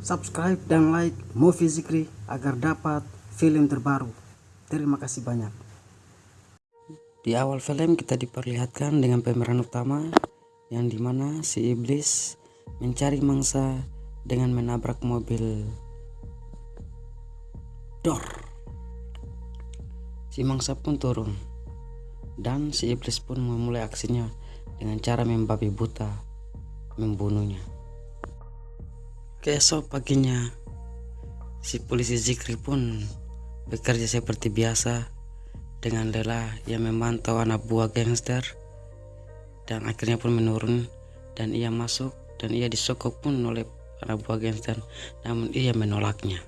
subscribe dan like Movie Zikri agar dapat film terbaru. Terima kasih banyak. Di awal film kita diperlihatkan dengan pemeran utama yang di mana si iblis mencari mangsa dengan menabrak mobil dor. Si mangsa pun turun dan si iblis pun memulai aksinya dengan cara membabi buta membunuhnya. Keesok paginya, si polisi Zikri pun bekerja seperti biasa dengan lelah yang memantau anak buah gangster dan akhirnya pun menurun dan ia masuk dan ia disokok pun oleh anak buah gangster namun ia menolaknya.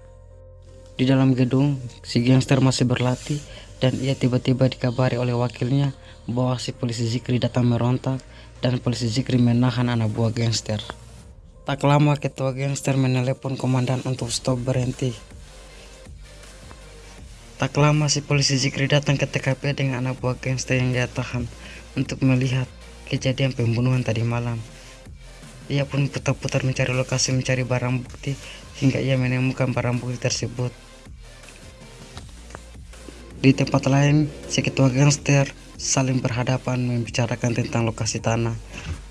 Di dalam gedung, si gangster masih berlatih dan ia tiba-tiba dikabari oleh wakilnya bahwa si polisi Zikri datang merontak dan polisi Zikri menahan anak buah gangster. Tak lama ketua gangster menelepon komandan untuk stop berhenti. Tak lama si polisi Zikri datang ke TKP dengan anak buah gangster yang dia tahan untuk melihat kejadian pembunuhan tadi malam. Ia pun putar-putar mencari lokasi mencari barang bukti hingga ia menemukan barang bukti tersebut. Di tempat lain, si ketua gangster saling berhadapan membicarakan tentang lokasi tanah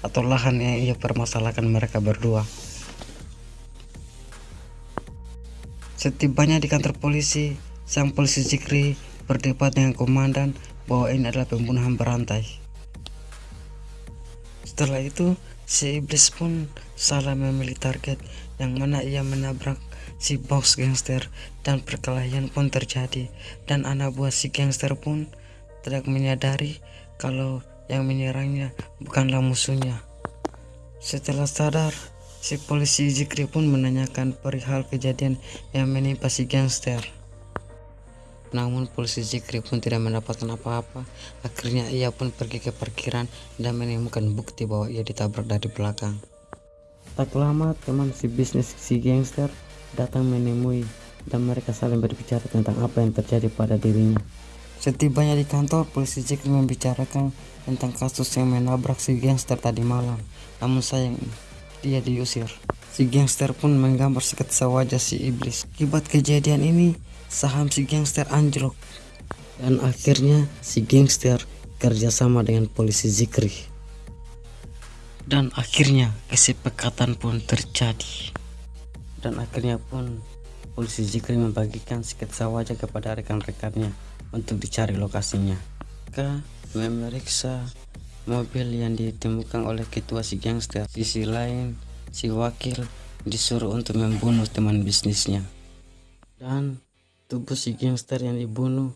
atau lahan yang ia permasalahkan mereka berdua. Setibanya di kantor polisi, sang polisi Zikri berdebat dengan komandan bahwa ini adalah pembunuhan berantai. Setelah itu, si iblis pun salah memilih target yang mana ia menabrak si bos gangster dan perkelahian pun terjadi dan anak buah si gangster pun tidak menyadari kalau yang menyerangnya bukanlah musuhnya. Setelah sadar, si polisi Zikri pun menanyakan perihal kejadian yang menimpa si gangster. Namun polisi Zikri pun tidak mendapatkan apa-apa. Akhirnya ia pun pergi ke parkiran dan menemukan bukti bahwa ia ditabrak dari belakang. Tak lama teman si bisnis si gangster datang menemui dan mereka saling berbicara tentang apa yang terjadi pada dirinya. Setibanya di kantor, polisi Zikri membicarakan tentang kasus yang menabrak si gangster tadi malam. Namun sayang, dia diusir. Si gangster pun menggambar sketsa wajah si iblis. Akibat kejadian ini, saham si gangster anjlok. Dan akhirnya si gangster kerjasama dengan polisi Zikri. Dan akhirnya kesepakatan pun terjadi. Dan akhirnya pun polisi Zikri membagikan sketsa wajah kepada rekan-rekannya untuk dicari lokasinya. K memeriksa mobil yang ditemukan oleh ketua si gangster. Sisi lain, si wakil disuruh untuk membunuh teman bisnisnya. Dan tubuh si gangster yang dibunuh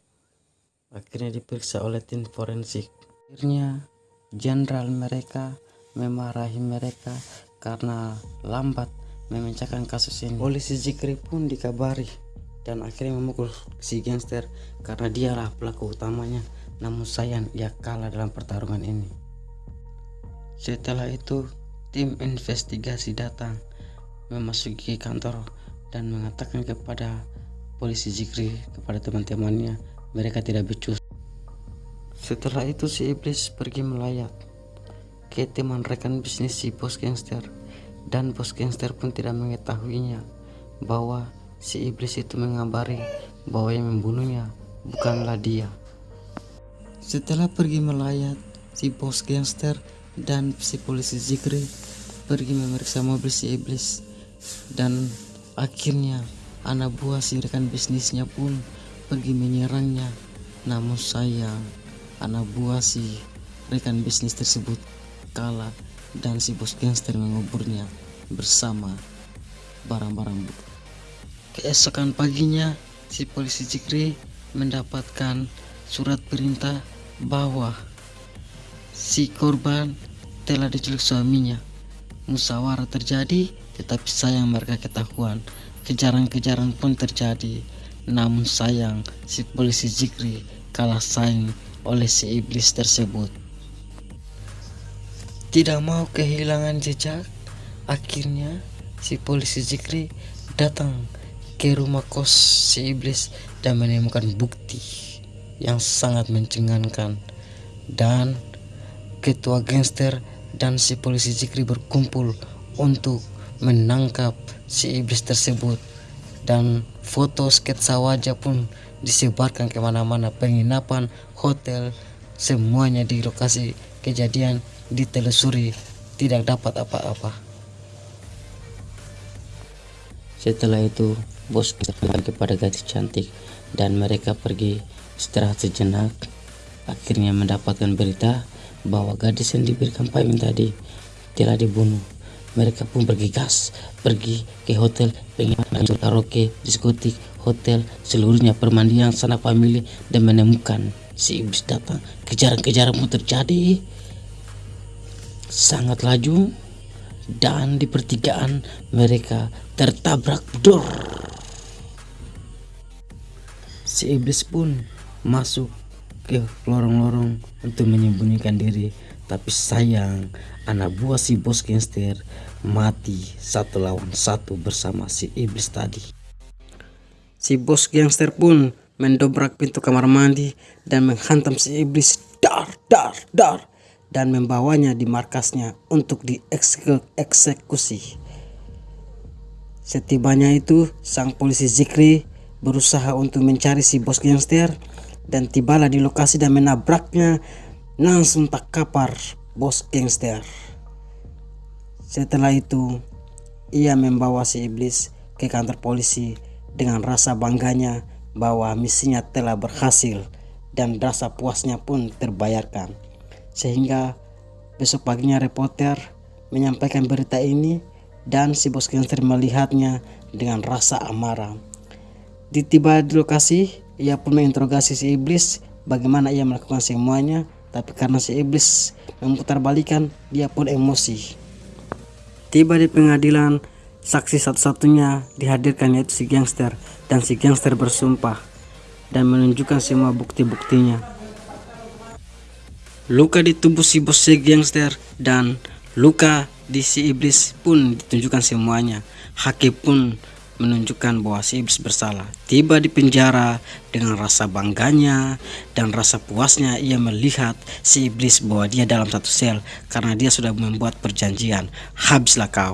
akhirnya diperiksa oleh tim forensik. Akhirnya jenderal mereka memarahi mereka karena lambat memecahkan kasus ini. Polisi Zikri pun dikabari dan akhirnya memukul si gangster karena dialah pelaku utamanya. Namun sayang ia kalah dalam pertarungan ini. Setelah itu tim investigasi datang memasuki kantor dan mengatakan kepada polisi Zikri kepada teman-temannya mereka tidak becus. Setelah itu si iblis pergi melayat ke teman rekan bisnis si bos gangster. Dan bos gangster pun tidak mengetahuinya bahwa si iblis itu mengabari bahwa yang membunuhnya bukanlah dia. Setelah pergi melayat, si bos gangster dan si polisi Zikri pergi memeriksa mobil si iblis dan akhirnya anak buah si rekan bisnisnya pun pergi menyerangnya namun sayang anak buah si rekan bisnis tersebut kalah dan si bos gangster menguburnya bersama barang-barang bukti. Keesokan paginya, si polisi Jikri mendapatkan surat perintah bahwa si korban telah diculik suaminya. Musyawarah terjadi, tetapi sayang mereka ketahuan. Kejaran-kejaran pun terjadi. Namun sayang, si polisi Jikri kalah saing oleh si iblis tersebut. Tidak mau kehilangan jejak, akhirnya si polisi Jikri datang ke rumah kos si iblis dan menemukan bukti yang sangat mencengangkan. Dan ketua gangster dan si polisi Zikri berkumpul untuk menangkap si iblis tersebut. Dan foto sketsa wajah pun disebarkan ke mana-mana penginapan hotel. Semuanya di lokasi kejadian ditelusuri tidak dapat apa-apa setelah itu bos kembali kepada gadis cantik dan mereka pergi istirahat sejenak akhirnya mendapatkan berita bahwa gadis yang diberikan payment tadi telah dibunuh mereka pun pergi gas, pergi ke hotel, penginapan karaoke, diskotik, hotel, seluruhnya permandian sanak famili dan menemukan si iblis datang. Kejaran-kejaran pun terjadi. Sangat laju dan di pertigaan mereka tertabrak dor. Si iblis pun masuk ke lorong-lorong untuk menyembunyikan diri tapi sayang anak buah si bos gangster mati satu lawan satu bersama si iblis tadi. Si bos gangster pun mendobrak pintu kamar mandi dan menghantam si iblis dar dar dar dan membawanya di markasnya untuk dieksekusi. Setibanya itu, sang polisi Zikri berusaha untuk mencari si bos gangster dan tibalah di lokasi dan menabraknya langsung tak kapar bos gangster. Setelah itu, ia membawa si iblis ke kantor polisi dengan rasa bangganya bahwa misinya telah berhasil dan rasa puasnya pun terbayarkan. Sehingga besok paginya reporter menyampaikan berita ini dan si bos gangster melihatnya dengan rasa amarah. Ditiba di lokasi, ia pun menginterogasi si iblis bagaimana ia melakukan semuanya tapi karena si iblis memutar balikan, dia pun emosi. Tiba di pengadilan, saksi satu-satunya dihadirkan yaitu si gangster dan si gangster bersumpah dan menunjukkan semua bukti-buktinya. Luka di tubuh si bos si gangster dan luka di si iblis pun ditunjukkan semuanya. Hakim pun menunjukkan bahwa si iblis bersalah. Tiba di penjara dengan rasa bangganya dan rasa puasnya ia melihat si iblis bahwa dia dalam satu sel karena dia sudah membuat perjanjian. Habislah kau.